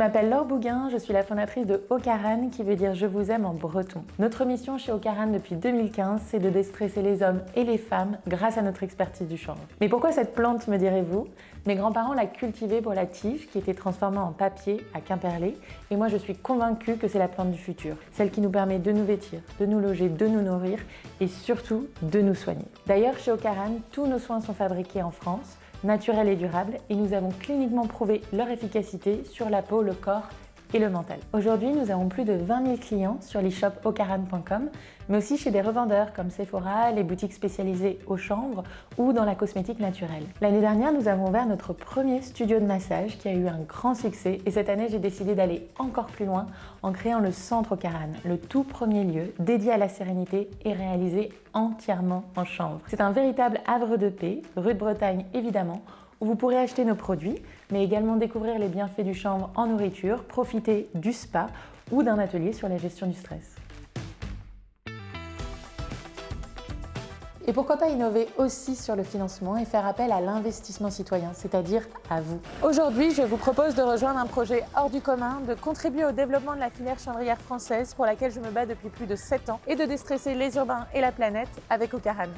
m'appelle Laure Bouguin, je suis la fondatrice de Ocaran qui veut dire je vous aime en breton. Notre mission chez Ocaran depuis 2015, c'est de déstresser les hommes et les femmes grâce à notre expertise du chanvre. Mais pourquoi cette plante me direz-vous? Mes grands-parents la cultivaient pour la tige qui était transformée en papier à Quimperlé et moi je suis convaincue que c'est la plante du futur, celle qui nous permet de nous vêtir, de nous loger, de nous nourrir et surtout de nous soigner. D'ailleurs chez Ocaran, tous nos soins sont fabriqués en France naturels et durables et nous avons cliniquement prouvé leur efficacité sur la peau, le corps et le mental. Aujourd'hui, nous avons plus de 20 000 clients sur l'e-shop ocaran.com, mais aussi chez des revendeurs comme Sephora, les boutiques spécialisées au chanvre ou dans la cosmétique naturelle. L'année dernière, nous avons ouvert notre premier studio de massage qui a eu un grand succès et cette année, j'ai décidé d'aller encore plus loin en créant le Centre Ocaran, le tout premier lieu dédié à la sérénité et réalisé entièrement en chanvre. C'est un véritable havre de paix, rue de Bretagne évidemment, où vous pourrez acheter nos produits, mais également découvrir les bienfaits du chanvre en nourriture, profiter du spa ou d'un atelier sur la gestion du stress. Et pourquoi pas innover aussi sur le financement et faire appel à l'investissement citoyen, c'est-à-dire à vous. Aujourd'hui, je vous propose de rejoindre un projet hors du commun, de contribuer au développement de la filière chanvrière française pour laquelle je me bats depuis plus de 7 ans et de déstresser les urbains et la planète avec Ocaran.